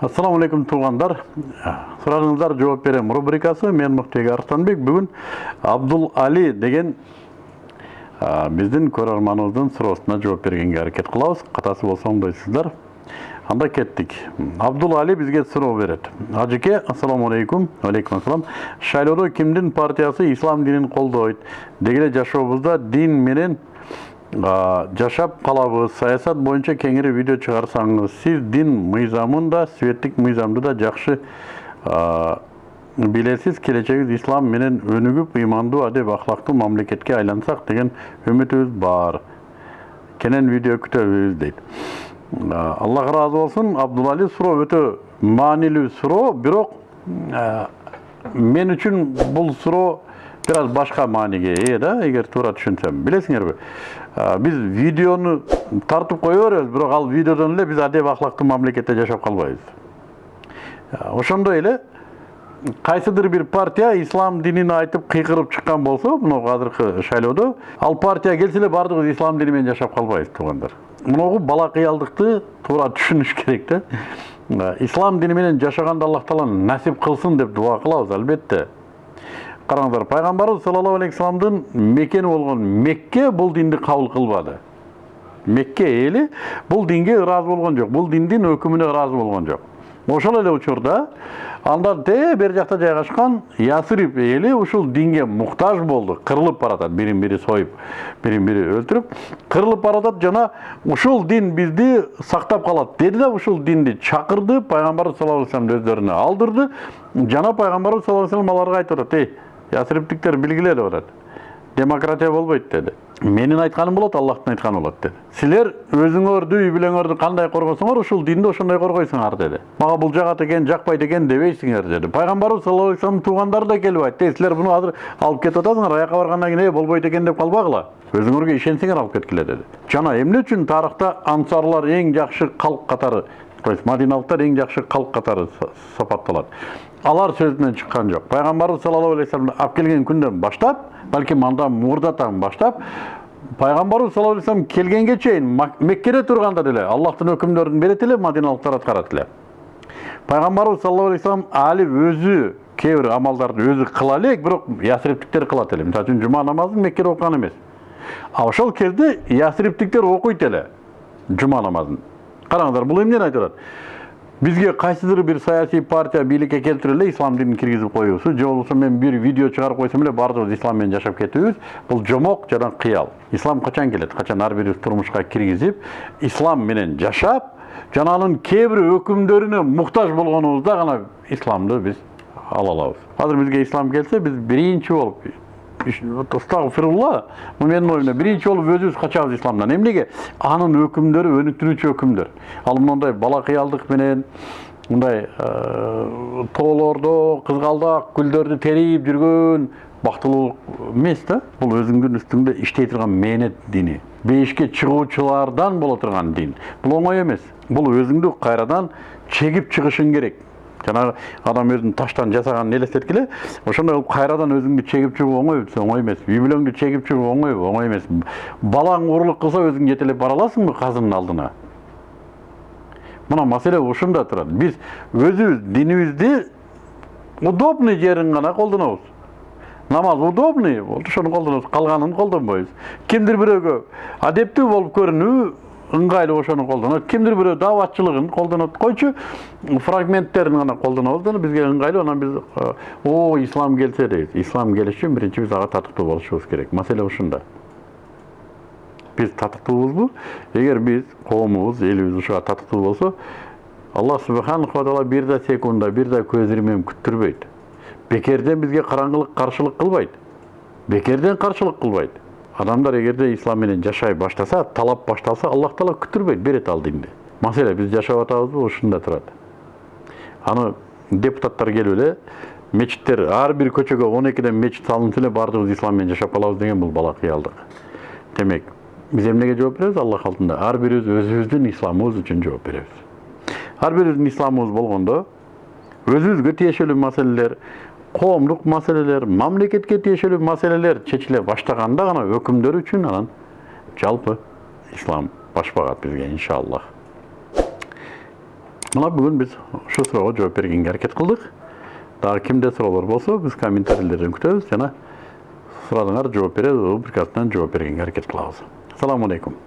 ассаламу алейкум туугандар суроолорыңуздар жооп берем рубрикасы мен мыктыбек арыстанбек. Бүгүн абдул али деген а, биздин көрөрманыбыздын суроосуна жооп бергенге аракет кылабыз катасы болсо оңдойсуздар анда кеттик абдул али бизге суроо берет ажеке ассаламу алейкум алейкум ассалам шайлоодо кимдин партиясы ислам динин колдойт деги эле жашообузда дин менен жашап калабыз саясат боюнча кеңири видео чыгарсаңыз сиз дин мыйзамын да светтик мыйзамды да жакшы билесиз келечегибиз ислам менен өнүгүп ыймандуу адеп акылактуу мамлекетке айлансак деген үмүтүбүз бар. Кенен видео күтөбүз дейт аллах ыраазы болсун абдулали суроо өтө маанилүү суроо бирок мен үчүн бул суроо бир аз башка мааниге ээ да эгер туура түшүнсөм билесиңерби биз видеону тартып кое беребиз бирок ал видеодон эле биз адеп акылактуу мамлекетте жашап калбайбыз ошондой эле кайсыдыр бир партия ислам динин айтып кыйкырып чыккан болсо мына азыркы шайлоодо ал партия келсе эле баардыгыбыз ислам дини менен жашап калбайбыз туугандар мынагу бала кыялдыкты туура түшүнүш керек да ислам дини менен жашаганды аллах таала насип кылсын деп дуа кылабыз албетте караңыздар пайгамбарыбыз саллаллаху алейхи вассаламдын мекени болгон мекке бул динди кабыл кылбады мекке эли бул динге ыраазы болгон жок бул диндин өкүмүнө ыраазы болгон жок ошол эле учурда андан тээ бери жакта жайгашкан ясрип эли ушул динге муктаж болду кырылып баратат бирин бири союп бирин бири өлтүрүп кырылып баратат жана ушул дин бизди сактап калат деди да ушул динди чакырды пайгамбарыбыз саллаллаху алейхи вассаламды өздөрүнө алдырды. Жана пайгамбарыбыз саллаллаху алейхи вассалам аларга айтып атат эй ясриптиктер билгиле деп атат демократия болбойт деди менин айтканым болот аллахтын айтканы болот деди силер өзүңөрдү үй бүлөңөрдү кандай коргосоңор ушул динди ошондой коргойсуңар деди мага бул жагат экен жакпайт экен дебейсиңер деди пайгамбарыбыз саллаллаху алейхи вассаламдын туугандары да келип айтты силер буну азыр алып кетип атасыңар аяка баргандан кийин э болбойт экен деп калбагыла өзүңөргө ишенсеңер алып кеткиле деди жана эмне үчүн тарыхта ансарлар эң жакшы калк катары то есть мадиналыктар эң жакшы калк катары сапатталат алар сөзүнөн чыккан жок пайгамбарыбыз саллаллаху алейхи вассаламды алып келген күндөн баштап балким андан мурдатан баштап пайгамбарыбыз саллаллаху алейхи вассалам келгенге чейин меккеде турганда деле аллахтын өкүмдөрүн берет эле мадиналыктар аткарат эле пайгамбарыбыз саллаллаху алейхи вассалам али өзү кээ бир амалдарды өзү кыла элек бирок ясриптиктер кылат эле мисалы үчүн жума намазын меккеде окуган эмес а ошол кезде ясриптиктер окуйт эле жума намазын. Караңыздар бул эмнени айтып атат бизге кайсыдыр бир саясий партия бийликке келтирип эле ислам динин киргизип коюусу же болбосо мен бир видео чыгарып койсом эле баардыгыбыз ислам менен жашап кетүүбүз бул жомок жана кыял ислам качан келет качан ар бирибиз турмушка киргизип ислам менен жашап жана анын кээ бир өкүмдөрүнө муктаж болгонубузда гана исламды биз ала алабыз азыр бизге ислам келсе биз биринчи болуп бул менин оюмда биринчи болуп өзүбүз качабыз исламдан. Эмнеге? Анын өкүмдөрү өнүктүрүүчү өкүмдөр. Ал мындай бала кыялдык менен мындай тоолордо кызгалдак гүлдөрдү терип жүргөн бактылуулук эмес да. Бул өзүңдүн үстүңдө иштей турган мээнет дини бейишке чыгуучулардан боло турган дин. Бул оңой эмес. Бул өзүңдү кайрадан чегип чыгышың керек. Жанагы адам өзүн таштан жасаганын элестеткиле ошондой кылып кайрадан өзүңдү чегип чыгуу оңойбу оңой эмес үй бүлөңдү чегип чыгуу оңойбу оңой эмес балаң уурулук кылса өзүң жетелеп бара аласыңбы казынын алдына мына маселе ушунда турат биз өзүбүз динибизди удобный жерин гана колдонобуз намаз удобный ошону колдонобуз калганын колдонбойбуз кимдир бирөөгө адептүү болуп көрүнүү ыңгайлуу ошону колдонот кимдир бирөө дааватчылыгын колдонот койчу фрагменттерин гана колдонобуз да бизге ыңгайлуу анан биз о ислам келсе дейбиз ислам келиш үчүн биринчи биз ага татыктуу болушубуз керек. Маселе ушунда. Биз татыктуубузбу эгер биз коомубуз элибиз ушуга татыктуу болсо аллах субханаху таала бир да секунда бир да көз ирмем күттүрбөйт. Бекерден бизге караңгылык каршылык кылбайт. Бекерден каршылык кылбайт. Адамдар эгерде ислам менен жашай баштаса талап башталса аллах таала күттүрбөйт берет ал динди маселе биз жашап атабызбы ушунда турат аны депутаттар келип эле мечиттер ар бир көчөгө он экиден мечит салынса эле баардыгыбыз ислам менен жашап калабыз деген бул бала кыялдык демек биз эмнеге жооп беребиз аллах алдында ар бирибиз өзүбүздүн исламыбыз үчүн жооп беребиз ар бирибиздин исламыбыз болгондо өзүбүзгө тиешелүү маселелер коомдук маселелер мамлекетке тиешелүү маселелер чечиле баштаганда гана өкүмдөр үчүн анан жалпы ислам баш багат бизге иншаллах мына бүгін біз ушул суроого жооп бергенге аракет кылдык дагы кимде суроолор болсо биз комментарийлерден күтөбүз жана сурадыңар жооп беребиз рубрикасынан жооп бергенге аракет кылабыз assalomu alaykum